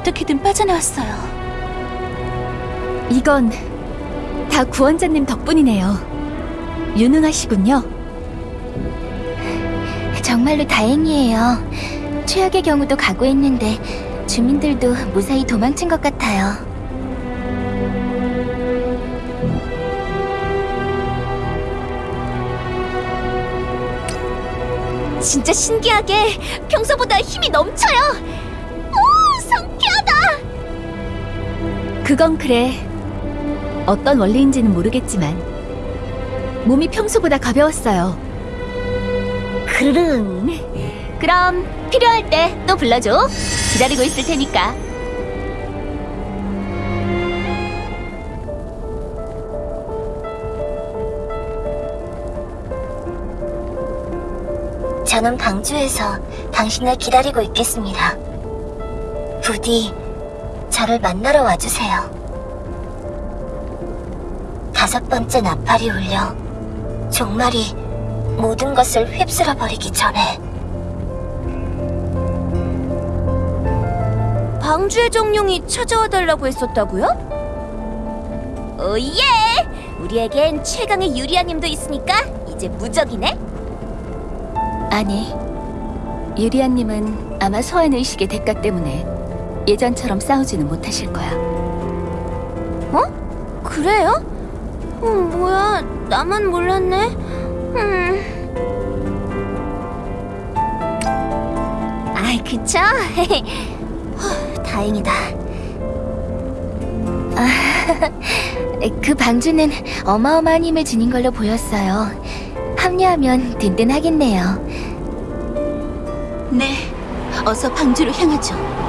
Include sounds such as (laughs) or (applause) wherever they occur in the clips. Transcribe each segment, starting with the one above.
어떻게든 빠져나왔어요. 이건 다 구원자님 덕분이네요. 유능하시군요. 정말로 다행이에요. 최악의 경우도 각오했는데 주민들도 무사히 도망친 것 같아요. 진짜 신기하게 평소보다 힘이 넘쳐요. 오, 상쾌하다. 그건 그래. 어떤 원리인지는 모르겠지만 몸이 평소보다 가벼웠어요. 그르릉. 그럼 필요할 때 또 불러줘. 기다리고 있을 테니까. 저는 방주에서 당신을 기다리고 있겠습니다. 부디 저를 만나러 와주세요. 다섯 번째 나팔이 울려 종말이 모든 것을 휩쓸어 버리기 전에 방주의 정령이 찾아와 달라고 했었다고요? 오예! 우리에겐 최강의 유리아님도 있으니까 이제 무적이네? 아니, 유리아님은 아마 소환 의식의 대가 때문에 예전처럼 싸우지는 못하실 거야. 그래요? 어, 뭐야, 나만 몰랐네? 음... 아이, 그쵸? (laughs) 후, 다행이다. 아, (laughs) 그 방주는 어마어마한 힘을 지닌 걸로 보였어요. 합류하면 든든하겠네요. 네, 어서 방주로 향하죠.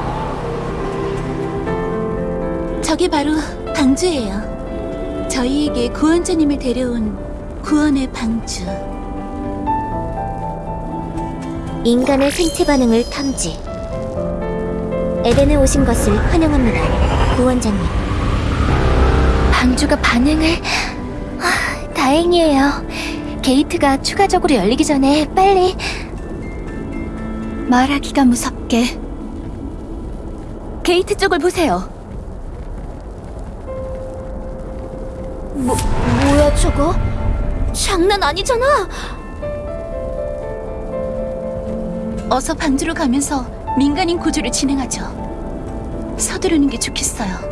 저게 바로 방주예요. 저희에게 구원자님을 데려온 구원의 방주. 인간의 생체 반응을 탐지. 에덴에 오신 것을 환영합니다, 구원자님. 방주가 반응을... 아, 다행이에요. 게이트가 추가적으로 열리기 전에 빨리... 말하기가 무섭게. 게이트 쪽을 보세요. 뭐, 뭐야 저거? 장난 아니잖아! 어서 방주로 가면서 민간인 구조를 진행하죠. 서두르는 게 좋겠어요.